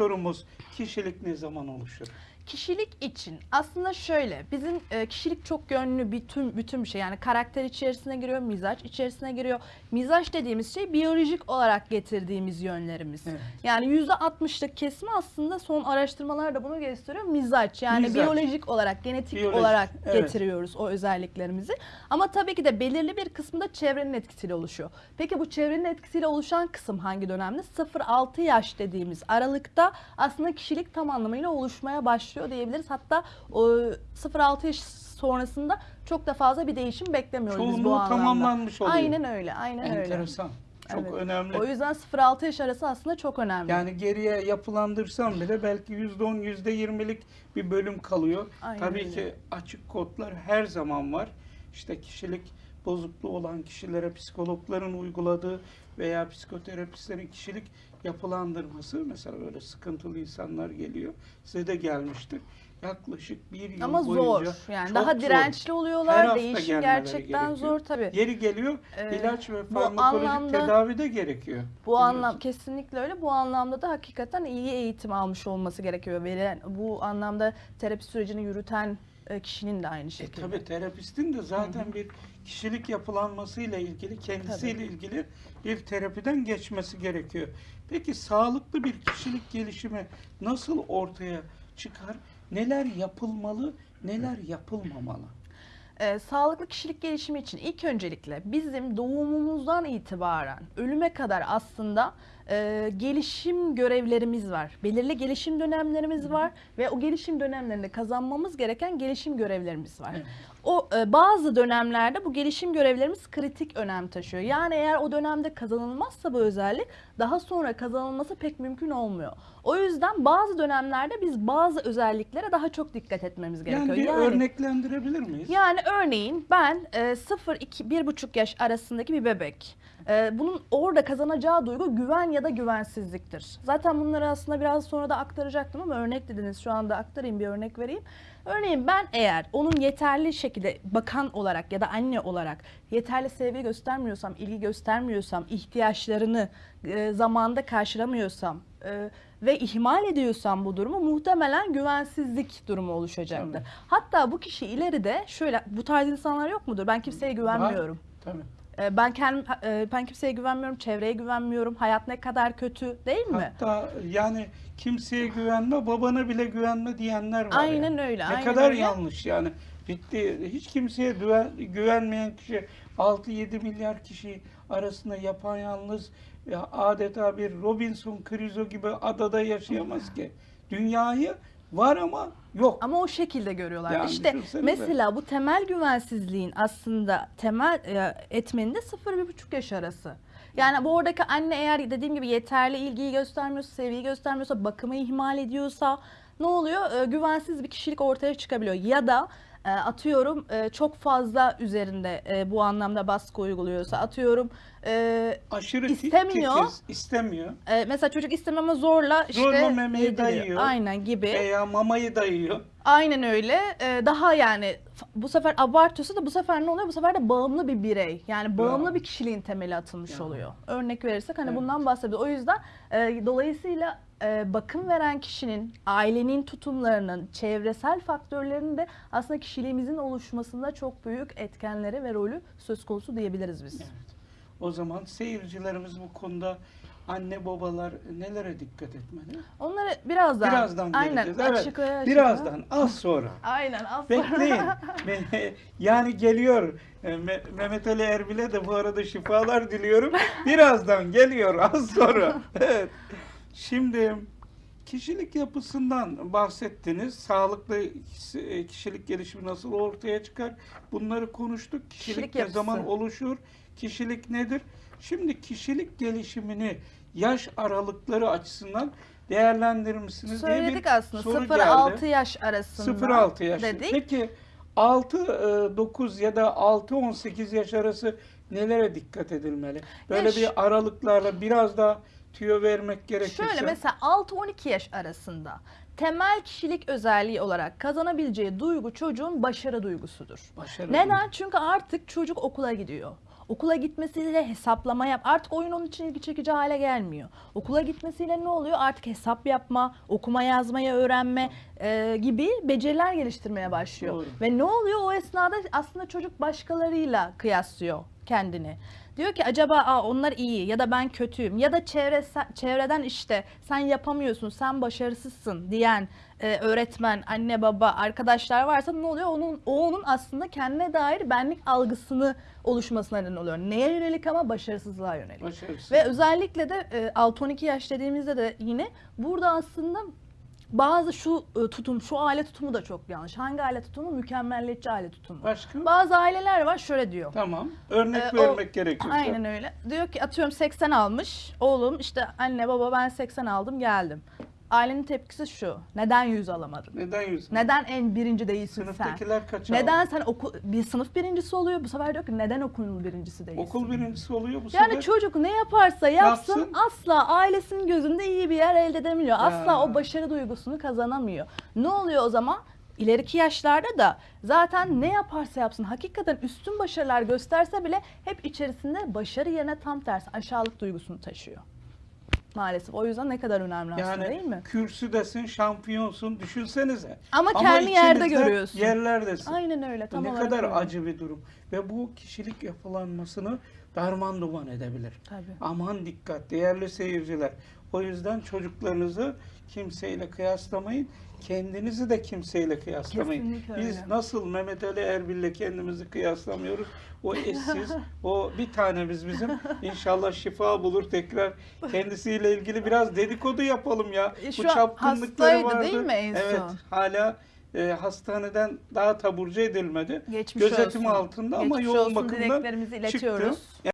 sorumuz kişilik ne zaman oluşur? Kişilik için aslında şöyle bizim e, kişilik çok yönlü bütün bütün bir şey yani karakter içerisine giriyor, mizaç içerisine giriyor. Mizaç dediğimiz şey biyolojik olarak getirdiğimiz yönlerimiz. Evet. Yani %60'lık kesimi aslında son araştırmalar da bunu gösteriyor. Mizaç yani Mizaç. biyolojik olarak, genetik Biyolojik, olarak evet. getiriyoruz o özelliklerimizi. Ama tabii ki de belirli bir kısmı da çevrenin etkisiyle oluşuyor. Peki bu çevrenin etkisiyle oluşan kısım hangi dönemde? 0-6 yaş dediğimiz aralıkta aslında kişilik tam anlamıyla oluşmaya başlıyor diyebiliriz. Hatta o 0-6 yaş sonrasında çok da fazla bir değişim beklemiyoruz biz bu Çoğunluğu anlamda. tamamlanmış oluyor. Aynen öyle, aynen öyle. Enteresan. Çok Evet. önemli. O yüzden 0-6 yaş arası aslında çok önemli. Yani geriye yapılandırsam bile belki %10, %20'lik bir bölüm kalıyor. Aynen Tabii öyle. ki açık kodlar her zaman var. İşte kişilik bozukluğu olan kişilere psikologların uyguladığı veya psikoterapistlerin kişilik yapılandırması mesela böyle sıkıntılı insanlar geliyor. Size de gelmiştir. Yaklaşık bir yıl Ama boyunca zor. Yani daha dirençli Her oluyorlar. hafta Değişim gerçekten gerekiyor. zor tabii. Yeri geliyor Ee, ilaç ve farmakolojik anlamda- tedavi de gerekiyor. Bu anlam kesinlikle öyle. Bu anlamda da hakikaten iyi eğitim almış olması gerekiyor. Verilen bu anlamda terapi sürecini yürüten kişinin de aynı E, şekilde. tabii terapistin de zaten bir kişilik yapılanmasıyla ilgili, kendisiyle ilgili bir terapiden geçmesi gerekiyor. Peki sağlıklı bir kişilik gelişimi nasıl ortaya çıkar? Neler yapılmalı, neler yapılmamalı? Ee, sağlıklı kişilik gelişimi için ilk öncelikle bizim doğumumuzdan itibaren ölüme kadar aslında e, gelişim görevlerimiz var. Belirli gelişim dönemlerimiz var ve o gelişim dönemlerinde kazanmamız gereken gelişim görevlerimiz var. Evet. O e, bazı dönemlerde bu gelişim görevlerimiz kritik önem taşıyor. Yani eğer o dönemde kazanılmazsa bu özellik daha sonra kazanılması pek mümkün olmuyor. O yüzden bazı dönemlerde biz bazı özelliklere daha çok dikkat etmemiz gerekiyor. Yani bir örneklendirebilir miyiz? Yani örneğin ben e, 0-1,5 yaş arasındaki bir bebek. E, bunun orada kazanacağı duygu güven ya da güvensizliktir. Zaten bunları aslında biraz sonra da aktaracaktım ama örnek dediniz. Şu anda aktarayım bir örnek vereyim. Örneğin ben eğer onun yeterli şekilde bakan olarak ya da anne olarak yeterli sevgi göstermiyorsam, ilgi göstermiyorsam, ihtiyaçlarını e, zamanda karşılamıyorsam e, ve ihmal ediyorsam bu durumu muhtemelen güvensizlik durumu oluşacaktır. Tabii. Hatta bu kişi ileride şöyle bu tarz insanlar yok mudur? Ben kimseye güvenmiyorum. Tabii. E, Ben kendim e, ben kimseye güvenmiyorum, çevreye güvenmiyorum. Hayat ne kadar kötü değil mi? Hatta yani kimseye güvenme, babana bile güvenme diyenler var. Aynen yani. öyle, Ne aynen kadar öyle. yanlış yani. Bitti. Hiç kimseye güven, güvenmeyen kişi 6-7 milyar kişi arasında yapayalnız ya adeta bir Robinson Crusoe gibi adada yaşayamaz ki. Dünyayı var ama yok. Ama o şekilde görüyorlar. Yani işte mesela bu temel güvensizliğin aslında temel e, etmeni de 0-1,5 yaş arası. Yani bu oradaki anne eğer dediğim gibi yeterli ilgiyi göstermiyorsa, sevgiyi göstermiyorsa, bakımı ihmal ediyorsa ne oluyor? E, güvensiz bir kişilik ortaya çıkabiliyor. Ya da e, atıyorum çok fazla üzerinde bu anlamda baskı uyguluyorsa atıyorum e, Aşırı istemiyor. titiz, istemiyor. e, mesela çocuk istememe zorla işte Zorla memeyi yediriyor. dayıyor. Aynen gibi. Veya mamayı dayıyor. Aynen öyle. Ee, daha yani bu sefer abartıyorsa da bu sefer ne oluyor? Bu sefer de bağımlı bir birey. Yani bağımlı Ya. bir kişiliğin temeli atılmış Ya. oluyor. Örnek verirsek hani Evet. bundan bahsediyoruz. O yüzden e, dolayısıyla e, bakım veren kişinin, ailenin tutumlarının, çevresel faktörlerinin de aslında kişiliğimizin oluşmasında çok büyük etkenleri ve rolü söz konusu diyebiliriz biz. Evet. O zaman seyircilerimiz bu konuda anne babalar nelere dikkat etmeli? Onları birazdan, Birazdan aynen geleceğiz. Evet. açıklaya açıklaya- Birazdan az sonra. Aynen az sonra. Bekleyin. Yani geliyor. E, Me- Mehmet Ali Erbil'e de bu arada şifalar diliyorum. Birazdan geliyor az sonra. Evet. Şimdi kişilik yapısından bahsettiniz. Sağlıklı kişi- kişilik gelişimi nasıl ortaya çıkar? Bunları konuştuk. Kişilik, Kişilik ne yapısı. zaman oluşur? Kişilik nedir? Şimdi kişilik gelişimini yaş aralıkları açısından değerlendirir misiniz diye bir Söyledik aslında soru 0-6 geldi. yaş arasında 0-6 yaş. dedik. Peki 6-9 ya da 6-18 yaş arası nelere dikkat edilmeli? Böyle Yaş- bir aralıklarla biraz daha tüyo vermek gerekirse. Şöyle mesela 6-12 yaş arasında temel kişilik özelliği olarak kazanabileceği duygu çocuğun başarı duygusudur. Başarı Neden? Çünkü artık çocuk okula gidiyor. Okula gitmesiyle hesaplama yap. Artık oyun onun için ilgi çekici hale gelmiyor. Okula gitmesiyle ne oluyor? Artık hesap yapma, okuma yazmayı öğrenme e, gibi beceriler geliştirmeye başlıyor. Doğru. Ve ne oluyor? O esnada aslında çocuk başkalarıyla kıyaslıyor kendini. Diyor ki acaba Aa, onlar iyi ya da ben kötüyüm ya da çevre, çevreden işte sen yapamıyorsun, sen başarısızsın diyen e, öğretmen, anne baba, arkadaşlar varsa ne oluyor? Onun o onun aslında kendine dair benlik algısını oluşmasına neden oluyor. Neye yönelik ama başarısızlığa yönelik. Başarısız. Ve özellikle de e, 6-12 yaş dediğimizde de yine burada aslında bazı şu e, tutum, şu aile tutumu da çok yanlış. Hangi aile tutumu? Mükemmelliyetçi aile tutumu. Başka? Bazı aileler var şöyle diyor. Tamam. Örnek Ee, o- vermek gerekirse. Aynen öyle. Diyor ki atıyorum 80 almış. Oğlum işte anne baba ben 80 aldım geldim. Ailenin tepkisi şu. Neden 100 alamadın? Neden yüz? Neden en birinci değilsin sen? Sınıftakiler kaç Neden sen okul bir sınıf birincisi oluyor? Bu sefer diyor ki neden okulun birincisi değilsin? Okul birincisi oluyor bu Yani sefer. çocuk ne yaparsa yapsın, Yapsın. asla ailesinin gözünde iyi bir yer elde edemiyor. Asla Ya. o başarı duygusunu kazanamıyor. Ne oluyor o zaman? İleriki yaşlarda da zaten ne yaparsa yapsın hakikaten üstün başarılar gösterse bile hep içerisinde başarı yerine tam tersi aşağılık duygusunu taşıyor. Maalesef. O yüzden ne kadar önemli aslında Yani değil mi? kürsüdesin, şampiyonsun düşünsenize. Ama kendi yerde görüyorsun. Yerlerdesin. Aynen öyle. Tam ne kadar öyle. acı bir durum. Ve bu kişilik yapılanmasını darman duman edebilir. Tabii. Aman dikkat değerli seyirciler. O yüzden çocuklarınızı kimseyle kıyaslamayın. Kendinizi de kimseyle kıyaslamayın. Kesinlikle Biz öyle. nasıl nasıl Mehmet Ali Erbil'le kendimizi kıyaslamıyoruz. O eşsiz, o bir tanemiz bizim. İnşallah şifa bulur tekrar. Kendisiyle ilgili biraz dedikodu yapalım ya. E, Bu şu an çapkınlıkları hastaydı vardı. değil mi en evet, son? hala e, hastaneden daha taburcu edilmedi. Geçmiş Gözetim olsun. altında ama Geçmiş yoğun olsun bakımdan çıktı.